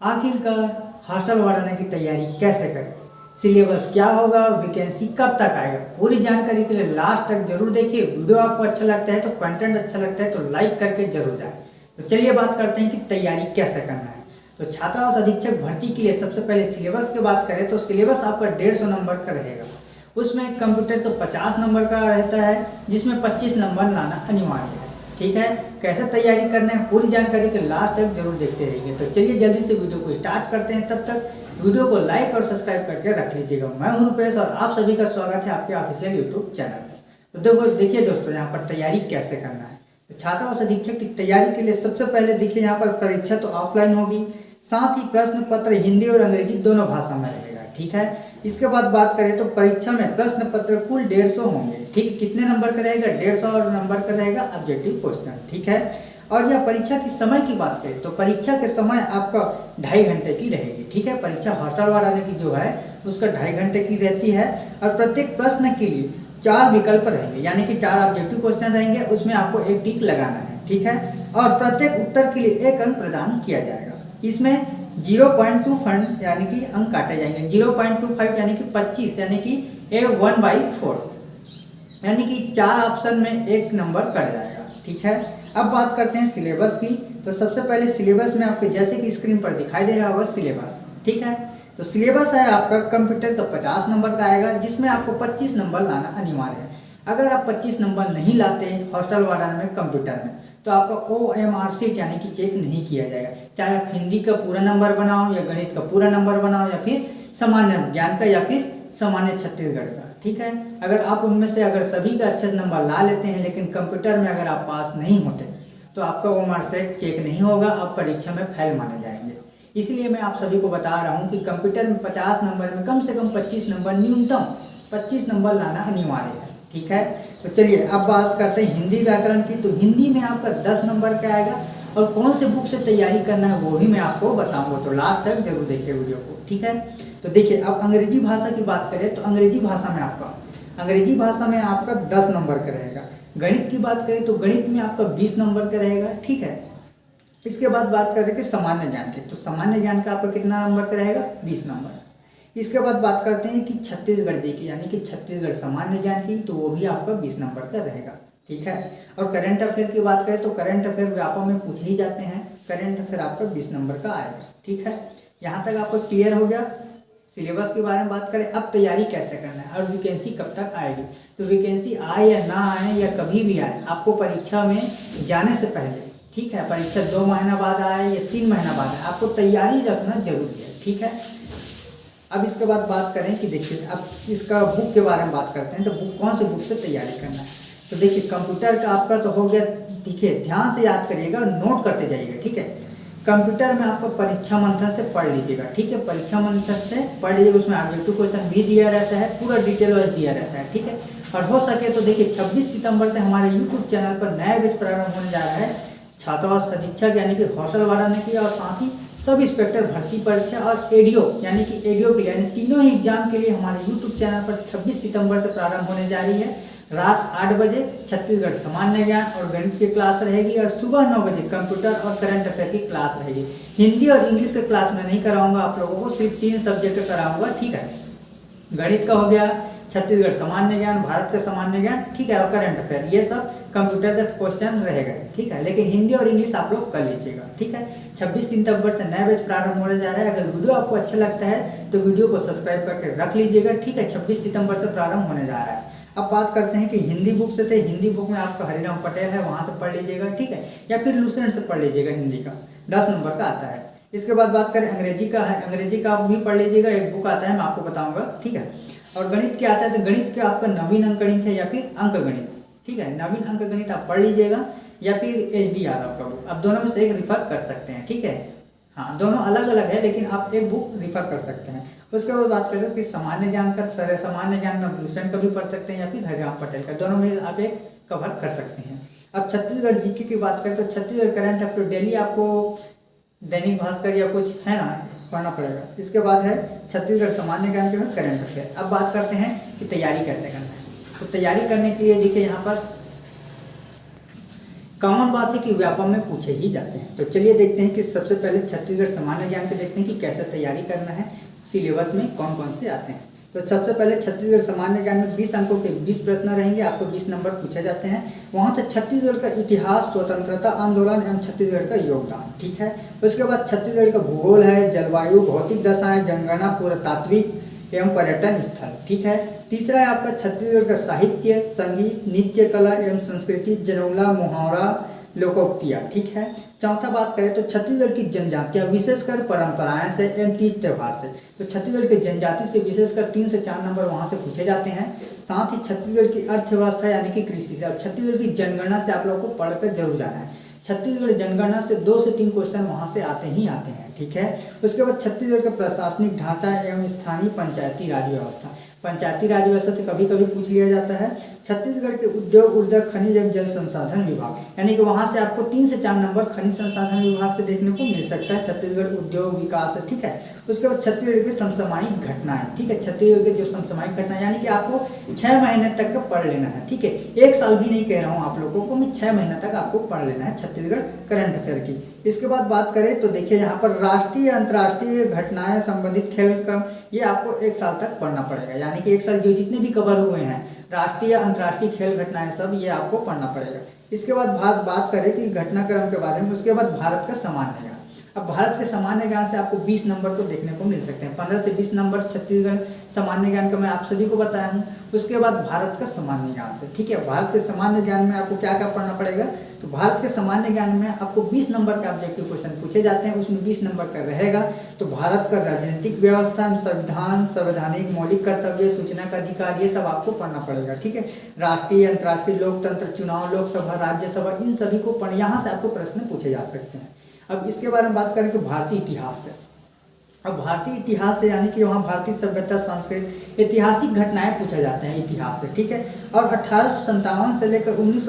आखिरकार hostel warden की तैयारी कैसे करें? सिलेबस क्या होगा? वैकेंसी कब तक आएगा? पूरी जानकारी के लिए लास्ट तक ज़रूर देखिए। वीडियो आपको अच्छा लगता है तो कंटेंट अच्छा लगता है तो लाइक करके ज़रूर जाए। तो चलिए बात करते हैं कि तैयारी कैसे करना है। तो छात्रावास अधीक्षक भर्ती के लिए सबसे पहले सिलेबस की बात करें तो सिलेबस आपका डेढ़ सौ नंबर का रहेगा। उसमें कंप्यूटर तो पचास नंबर का रहता है, जिसमें पच्चीस नंबर लाना अनिवार्य है। ठीक है? कैसे तैयारी करना है, पूरी जानकारी के लास्ट तक ज़रूर देखते रहिए। तो चलिए जल्दी से वीडियो को स्टार्ट करते हैं तब तक। वीडियो को लाइक और सब्सक्राइब करके रख लीजिएगा। मैं हूँ रुपेश और आप सभी का स्वागत है आपके ऑफिशियल यूट्यूब चैनल पर। तो देखो, देखिए दोस्तों, यहाँ पर तैयारी कैसे करना है। तो छात्रावास अधीक्षक की तैयारी के लिए सबसे पहले देखिए, यहाँ पर परीक्षा तो ऑफलाइन होगी। साथ ही प्रश्न पत्र, हिंदी और अंग्रेज़ी दोनों भाषा में रहेगा, ठीक है? इसके बाद बात करें तो परीक्षा में प्रश्न पत्र कुल डेढ़ सौ होंगे। ठीक, कितने नंबर का रहेगा? डेढ़ सौ और नंबर का रहेगा ऑब्जेक्टिव क्वेश्चन ठीक है? और यह परीक्षा की समय की बात करें तो परीक्षा के समय आपका ढाई घंटे की रहेगी। ठीक है? परीक्षा हॉस्टल वाले की जो है, उसका ढाई घंटे की रहती है और प्रत्येक प्रश्न के लिए चार विकल्प रहेंगे। यानी कि चार ऑब्जेक्टिव क्वेश्चन रहेंगे, उसमें आपको एक टिक लगाना है। ठीक है? और प्रत्येक उत्तर के लिए एक अंक प्रदान किया जाएगा। इसमें ज़ीरो पॉइंट टू फंड यानी कि अंक काटे जाएँगे। ज़ीरो पॉइंट टू फाइव यानी कि पच्चीस यानी कि ए वन बाई फोर। यानी कि चार ऑप्शन में एक नंबर कट जाएगा। ठीक है? अब बात करते हैं सिलेबस की। तो सबसे पहले सिलेबस में आपके जैसे कि स्क्रीन पर दिखाई दे रहा होगा सिलेबस। ठीक है? तो सिलेबस है आपका कंप्यूटर तो पचास नंबर का आएगा, जिसमें आपको पच्चीस नंबर लाना अनिवार्य है। अगर आप पच्चीस नंबर नहीं लाते हॉस्टल वार्डन में, कंप्यूटर में तो आपका ओ एम आर सीट यानी कि चेक नहीं किया जाएगा। चाहे आप हिंदी का पूरा नंबर बनाओ या गणित का पूरा नंबर बनाओ या फिर सामान्य ज्ञान का या फिर सामान्य छत्तीसगढ़ का, ठीक है? अगर आप उनमें से अगर सभी का अच्छे से नंबर ला लेते हैं, लेकिन कंप्यूटर में अगर आप पास नहीं होते तो आपका ओ मार्क सेट चेक नहीं होगा, आप परीक्षा में फेल माने जाएँगे। इसलिए मैं आप सभी को बता रहा हूँ कि कंप्यूटर में पचास नंबर में कम से कम पच्चीस नंबर न्यूनतम पच्चीस नंबर लाना अनिवार्य है, ठीक है? तो चलिए, अब बात करते हैं हिंदी व्याकरण की। तो हिंदी में आपका दस नंबर का आएगा? और कौन से बुक से तैयारी करना है, वो भी मैं आपको बताऊँगा। तो लास्ट तक ज़रूर देखिए वीडियो को, ठीक है? तो देखिए, अब अंग्रेज़ी भाषा की बात करें तो अंग्रेज़ी भाषा में आपका, अंग्रेज़ी भाषा में आपका दस नंबर का रहेगा। गणित की बात करें तो गणित में आपका बीस नंबर का रहेगा, ठीक है? इसके बाद बात करें कि सामान्य ज्ञान की। तो सामान्य ज्ञान का आपका कितना नंबर का रहेगा? बीस नंबर। इसके बाद बात करते हैं कि छत्तीसगढ़ जी की, यानी कि छत्तीसगढ़ सामान्य ज्ञान की तो वो भी आपका बीस नंबर का रहेगा, ठीक है? और करंट अफेयर की बात करें तो करंट अफेयर व्यापक में पूछे ही जाते हैं। करंट अफेयर आपका बीस नंबर का आएगा, ठीक है? यहाँ तक आपको क्लियर हो गया। सिलेबस के बारे में बात करें, अब तैयारी कैसे करना है, और वैकेंसी कब तक आएगी? तो वैकेंसी आए या ना आए, या कभी भी आए, आपको परीक्षा में जाने से पहले, ठीक है? परीक्षा दो महीना बाद आए या तीन महीना बाद आए, आपको तैयारी रखना ज़रूरी है, ठीक है? अब इसके बाद बात करें कि देखिए, अब इसका बुक के बारे में बात करते हैं तो बुक कौन से बुक से तैयारी करना है? तो देखिए कंप्यूटर का आपका तो हो गया, देखिए, ध्यान से याद करिएगा नोट करते जाइएगा, ठीक है? कंप्यूटर में आपको परीक्षा मंथन से पढ़ लीजिएगा, ठीक है? परीक्षा मंथन से पढ़ लीजिएगा, उसमें ऑब्जेक्टिव क्वेश्चन भी दिया रहता है, पूरा डिटेल वाइज दिया रहता है, ठीक है? और हो सके तो देखिए 26 सितंबर से हमारे यूट्यूब चैनल पर नया बैच प्रारंभ होने जा रहा है, छात्रावास अधीक्षक यानी कि हौसल की और साथ ही सब इंस्पेक्टर भर्ती परीक्षा और एडीओ यानी कि एडीओ के लिए यानी तीनों ही एग्ज़ाम के लिए हमारे यूट्यूब चैनल पर 26 सितंबर से प्रारंभ होने जा रही है। रात आठ बजे छत्तीसगढ़ सामान्य ज्ञान और गणित की क्लास रहेगी और सुबह नौ बजे कंप्यूटर और करंट अफेयर की क्लास रहेगी। हिंदी और इंग्लिश के क्लास में नहीं कराऊँगा, आप लोगों को सिर्फ़ तीन सब्जेक्ट कराऊँगा, ठीक है? गणित का हो गया, छत्तीसगढ़ सामान्य ज्ञान भारत का सामान्य ज्ञान ठीक है, और करंट अफेयर ये सब कंप्यूटर का क्वेश्चन रहेगा, ठीक है? लेकिन हिंदी और इंग्लिश आप लोग कर लीजिएगा, ठीक है? 26 सितंबर से नया बैच प्रारंभ होने जा रहा है। अगर वीडियो आपको अच्छा लगता है तो वीडियो को सब्सक्राइब करके रख लीजिएगा, ठीक है? 26 सितंबर से प्रारंभ होने जा रहा है। अब बात करते हैं कि हिंदी बुक से थे, हिंदी बुक में आपका हरिराम पटेल है, वहाँ से पढ़ लीजिएगा, ठीक है? या फिर लूसेंट से पढ़ लीजिएगा हिंदी का। दस नंबर का आता है। इसके बाद बात करें अंग्रेज़ी का है। अंग्रेज़ी का आप भी पढ़ लीजिएगा, एक बुक आता है, मैं आपको बताऊँगा, ठीक है? और गणित क्या आता है तो गणित के आपका नवीन अंक गणित है या फिर अंक गणित ठीक है? नवीन अंक गणित आप पढ़ लीजिएगा या फिर एच डी आर आपका बुक आप दोनों में से एक रिफर कर सकते हैं, ठीक है? हाँ दोनों अलग अलग है, लेकिन आप एक बुक रिफर कर सकते हैं। उसके बाद बात करें कि सामान्य ज्ञान का सर सामान्य ज्ञान में भूषण का भी पढ़ सकते हैं या फिर हरिराम पटेल का। दोनों में आप एक कवर कर सकते हैं। अब छत्तीसगढ़ जीके की बात करें तो छत्तीसगढ़ करंट अफेयर डेली आपको दैनिक भास्कर या कुछ है ना, पढ़ना पड़ेगा। इसके बाद है छत्तीसगढ़ सामान्य ज्ञान के करंट अफेयर अब बात करते हैं कि तैयारी कैसे करना तो तैयारी करने के लिए देखिए यहाँ पर कॉमन बात है कि व्यापम में पूछे ही जाते हैं। तो चलिए देखते हैं कि सबसे पहले छत्तीसगढ़ सामान्य ज्ञान के देखते हैं कि कैसे तैयारी करना है, सिलेबस में कौन कौन से आते हैं। तो सबसे पहले छत्तीसगढ़ सामान्य ज्ञान में 20 अंकों के 20 प्रश्न रहेंगे, आपको 20 नंबर पूछे जाते हैं। वहाँ से छत्तीसगढ़ का इतिहास, स्वतंत्रता आंदोलन एवं छत्तीसगढ़ का योगदान, ठीक है? उसके बाद छत्तीसगढ़ का भूगोल है, जलवायु, भौतिक दशाएँ, जनगणना, पुरातात्विक एवं पर्यटन स्थल, ठीक है? तीसरा है आपका छत्तीसगढ़ का साहित्य, संगीत, नृत्य, कला एवं संस्कृति जनौला मुहावरा, लोकोक्तियाँ, ठीक है? चौथा बात करें तो छत्तीसगढ़ की जनजातियाँ विशेषकर परंपराएँ से एवं तीज त्यौहार से। तो छत्तीसगढ़ की जनजाति से विशेषकर तीन से चार नंबर वहाँ से पूछे जाते हैं। साथ ही छत्तीसगढ़ की अर्थव्यवस्था यानी कि कृषि से, अब छत्तीसगढ़ की जनगणना से आप लोगों को पढ़कर ज़रूर जाना है। छत्तीसगढ़ जनगणना से दो से तीन क्वेश्चन वहाँ से आते ही आते हैं, ठीक है? उसके बाद छत्तीसगढ़ का प्रशासनिक ढांचा एवं स्थानीय पंचायती राज व्यवस्था। पंचायती राज व्यवस्था से कभी कभी पूछ लिया जाता है। छत्तीसगढ़ के उद्योग, ऊर्जा, खनिज एवं जल संसाधन विभाग। यानी कि वहाँ से आपको तीन से चार नंबर खनिज संसाधन विभाग से देखने को मिल सकता है। छत्तीसगढ़ उद्योग विकास, ठीक है? उसके बाद छत्तीसगढ़ की समसामयिक घटनाएँ, ठीक है? छत्तीसगढ़ के जो समसामयिक घटनाएँ, यानी कि आपको छह महीने तक पढ़ लेना है, ठीक है? एक साल भी नहीं कह रहा हूँ आप लोगों को, मैं छह महीने तक आपको पढ़ लेना है छत्तीसगढ़ करंट अफेयर की। इसके बाद बात करें तो देखिए यहाँ पर राष्ट्रीय, अंतर्राष्ट्रीय घटनाएँ संबंधित खेल का ये आपको एक साल तक पढ़ना पड़ेगा। यानी कि एक साल जो जितने भी कवर हुए हैं राष्ट्रीय अंतर्राष्ट्रीय खेल घटनाएँ, सब ये आपको पढ़ना पड़ेगा। इसके बाद बात बात करें कि घटनाक्रम के बारे में, उसके बाद भारत का सामान्य अब भारत के सामान्य ज्ञान से आपको 20 नंबर तो देखने को मिल सकते हैं। 15 से 20 नंबर छत्तीसगढ़ सामान्य ज्ञान का मैं आप सभी को बताया हूँ। उसके बाद भारत का सामान्य ज्ञान से, ठीक है? भारत के सामान्य ज्ञान में आपको क्या क्या पढ़ना पड़ेगा? तो भारत के सामान्य ज्ञान में आपको 20 नंबर के ऑब्जेक्टिव क्वेश्चन पूछे जाते हैं। उसमें 20 नंबर का रहेगा। तो भारत का राजनीतिक व्यवस्था, संविधान, संवैधानिक मौलिक कर्तव्य, सूचना का अधिकार, ये सब आपको पढ़ना पड़ेगा, ठीक है? राष्ट्रीय, अंतर्राष्ट्रीय लोकतंत्र, चुनाव, लोकसभा, राज्यसभा, इन सभी को पढ़, यहाँ से आपको प्रश्न पूछे जा सकते हैं। अब इसके बारे में बात करें कि भारतीय इतिहास है अब भारतीय इतिहास से यानी कि वहाँ भारतीय सभ्यता, संस्कृत, ऐतिहासिक घटनाएँ पूछा जाते हैं इतिहास से, ठीक है? और अठारह से लेकर उन्नीस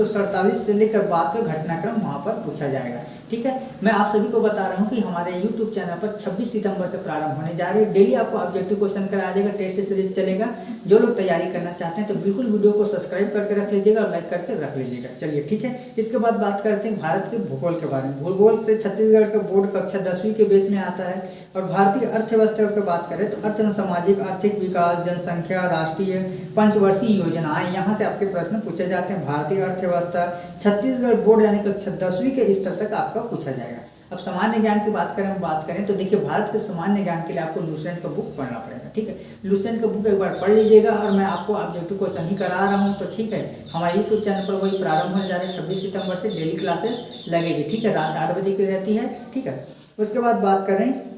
से लेकर का घटनाक्रम वहाँ पर पूछा जाएगा। ठीक है? मैं आप सभी को बता रहा हूँ कि हमारे यूट्यूब चैनल पर 26 सितंबर से प्रारंभ होने जा रही है। डेली आपको ऑब्जेक्टिव क्वेश्चन कराया जाएगा टेस्ट सीरीज़ चलेगा। जो लोग तैयारी करना चाहते हैं तो बिल्कुल वीडियो को सब्सक्राइब करके रख लीजिएगा और लाइक करके रख लीजिएगा। चलिए, ठीक है? इसके बाद बात करते हैं भारत के भूगोल के बारे में। भूगोल से छत्तीसगढ़ का बोर्ड कक्षा दसवीं के बेस में आता है और भारतीय अर्थव्यवस्था की बात करें तो अर्थ सामाजिक आर्थिक विकास, जनसंख्या, राष्ट्रीय, पंचवर्षीय योजनाएँ, यहाँ से आपके प्रश्न पूछे जाते हैं। भारतीय अर्थव्यवस्था छत्तीसगढ़ बोर्ड यानी कक्षा दसवीं के स्तर तक आपका पूछा जाएगा। अब सामान्य ज्ञान की बात करें बात करें तो देखिए, भारत के सामान्य ज्ञान के लिए आपको लूसेंट का बुक पढ़ना पड़ेगा, ठीक है? लूसेंट का बुक एक बार पढ़ लीजिएगा और मैं आपको ऑब्जेक्टिव क्वेश्चन ही करा रहा हूँ। तो ठीक है, हमारे यूट्यूब चैनल पर वही प्रारंभ होने जा रहे हैं, छब्बीस सितंबर से डेली क्लासेस लगेगी, ठीक है? रात आठ बजे की रहती है, ठीक है? उसके बाद बात करें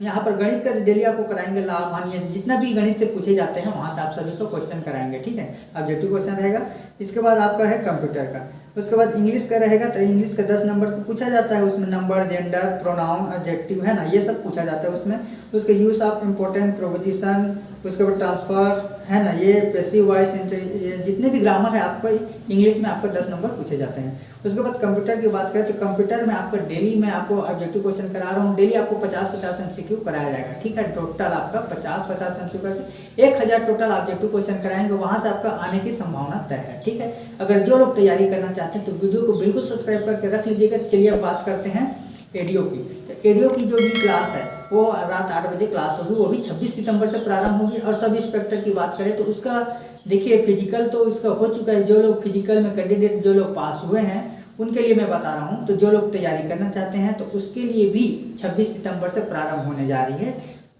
यहाँ पर गणित का डेली आपको कराएँगे लाभ हानि जितना भी गणित से पूछे जाते हैं, वहाँ से आप सभी को क्वेश्चन कराएँगे, ठीक है? ऑब्जेक्टिव क्वेश्चन रहेगा। इसके बाद आपका है कंप्यूटर का। उसके बाद इंग्लिश का रहेगा तो इंग्लिश का दस नंबर को पूछा जाता है, उसमें नंबर जेंडर प्रोनाउन ऑब्जेक्टिव है ना, ये सब पूछा जाता है उसमें। उसके यूज़ ऑफ़ इम्पोर्टेंट प्रोपोजिशन उसके बाद ट्रांसफ़र है ना, ये पेसिव वॉइस ये जितने भी ग्रामर है, आपको इंग्लिश में आपको दस नंबर पूछे जाते हैं। उसके बाद कंप्यूटर की बात करें तो कंप्यूटर में आपको डेली मैं आपको ऑब्जेक्टिव क्वेश्चन करा रहा हूँ डेली आपको पचास पचास एम कराया जाएगा, ठीक है? टोटल आपका पचास पचास एम करके एक हज़ार टोटल ऑब्जेक्टिव क्वेश्चन कराएँगे, वहाँ से आपका आने की संभावना तय है, ठीक है? अगर जो लोग तैयारी करना चाहते हैं तो वीडियो को बिल्कुल सब्सक्राइब करके रख लीजिएगा। चलिए अब बात करते हैं एडियो की। तो एडियो की जो भी क्लास है, वो रात आठ बजे क्लास होगी, वो भी 26 सितंबर से प्रारंभ होगी। और सब इंस्पेक्टर की बात करें तो उसका, देखिए फ़िज़िकल तो इसका हो चुका है। जो लोग फ़िज़िकल में कैंडिडेट जो लोग पास हुए हैं, उनके लिए मैं बता रहा हूँ। तो जो लोग तैयारी करना चाहते हैं तो उसके लिए भी 26 सितंबर से प्रारंभ होने जा रही है।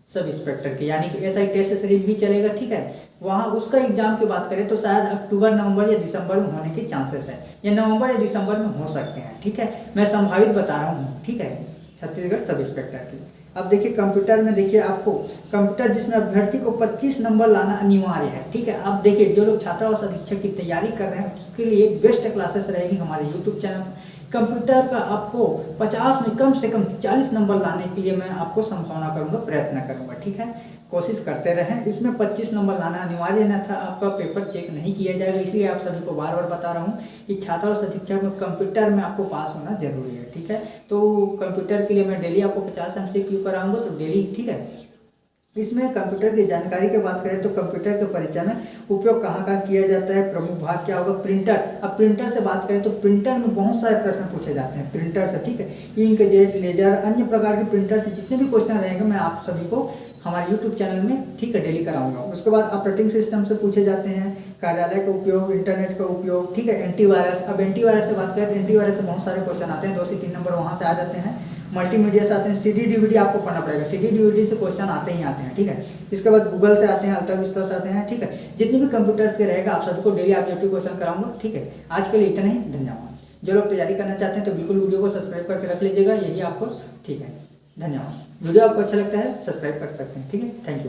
सब इंस्पेक्टर की, यानी कि एस आई टेस्ट सीरीज़ भी चलेगा, ठीक है? वहाँ उसका एग्ज़ाम की बात करें तो शायद अक्टूबर, नवंबर या दिसंबर में होने के चांसेस है। या नवंबर या दिसंबर में हो सकते हैं, ठीक है? मैं संभावित बता रहा हूँ, ठीक है? छत्तीसगढ़ सब इंस्पेक्टर की। अब देखिए कंप्यूटर में देखिए आपको कंप्यूटर जिसमें अभ्यर्थी को 25 नंबर लाना अनिवार्य है, ठीक है? अब देखिए, जो लोग छात्रावास अधीक्षक की तैयारी कर रहे हैं, उसके लिए बेस्ट क्लासेस रहेगी हमारे यूट्यूब चैनल कंप्यूटर का आपको 50 में कम से कम 40 नंबर लाने के लिए मैं आपको संभावना करूँगा, प्रयत्न करूँगा, ठीक है? कोशिश करते रहें। इसमें 25 नंबर लाना अनिवार्य न था आपका पेपर चेक नहीं किया जाएगा, इसलिए आप सभी को बार बार बता रहा हूँ कि छात्रा शिक्षक में कंप्यूटर में आपको पास होना ज़रूरी है, ठीक है? तो कंप्यूटर के लिए मैं डेली आपको पचास एम सी क्यू कराऊँगा तो डेली, ठीक है? इसमें कंप्यूटर की जानकारी की बात करें तो कंप्यूटर के परिचय में उपयोग कहाँ कहाँ किया जाता है, प्रमुख भाग क्या होगा? प्रिंटर। अब प्रिंटर से बात करें तो प्रिंटर में बहुत सारे प्रश्न पूछे जाते हैं। प्रिंटर से, ठीक है? इंक, जेट, लेजर, अन्य प्रकार के प्रिंटर से जितने भी क्वेश्चन रहेंगे, मैं आप सभी को हमारे यूट्यूब चैनल में, ठीक है, डेली कराऊँगा। उसके बाद ऑपरेटिंग सिस्टम से पूछे जाते हैं, कार्यालय का उपयोग, इंटरनेट का उपयोग, ठीक है? एंटीवायरस। अब एंटीवायरस से बात करें तो एंटीवायरस से बहुत सारे क्वेश्चन आते हैं, दो से तीन नंबर वहाँ से आ जाते हैं। मल्टीमीडिया से आते हैं सीडी डीवीडी आपको पढ़ना पड़ेगा। सीडी डीवीडी से क्वेश्चन आते ही आते हैं, ठीक है? इसके बाद गूगल से आते हैं अल्ता विस्ता से आते हैं, ठीक है? जितनी भी कंप्यूटर्स के रहेगा, आप सभी को डेली ऑब्जेक्टिव क्वेश्चन कराऊँगा, ठीक है? आज के लिए इतना ही, धन्यवाद। जो लोग तैयारी करना चाहते हैं तो बिल्कुल वीडियो को सब्सक्राइब करके रख लीजिएगा, यही आपको, ठीक है? धन्यवाद। वीडियो आपको अच्छा लगता है सब्सक्राइब कर सकते हैं, ठीक है? Thank you